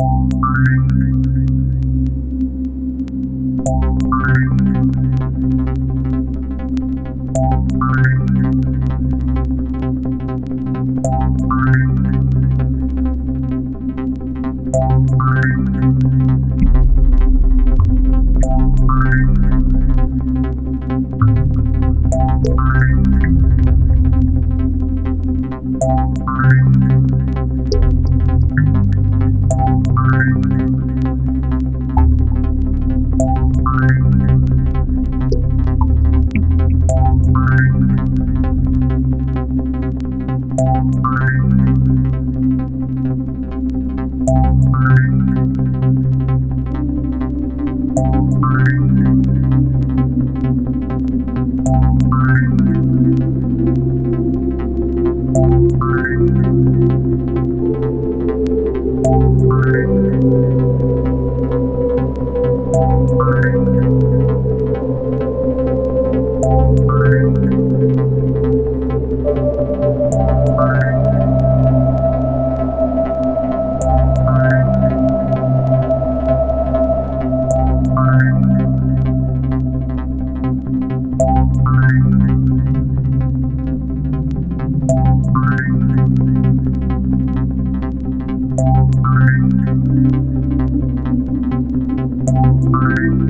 Thank you. Thank you. Thank you.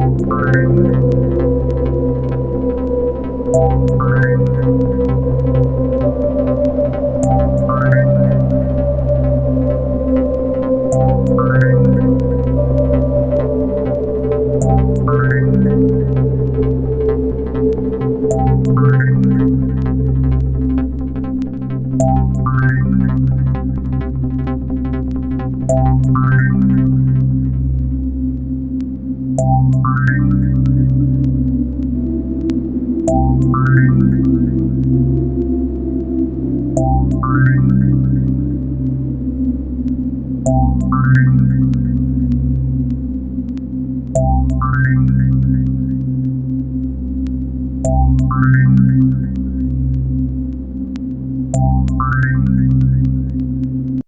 time.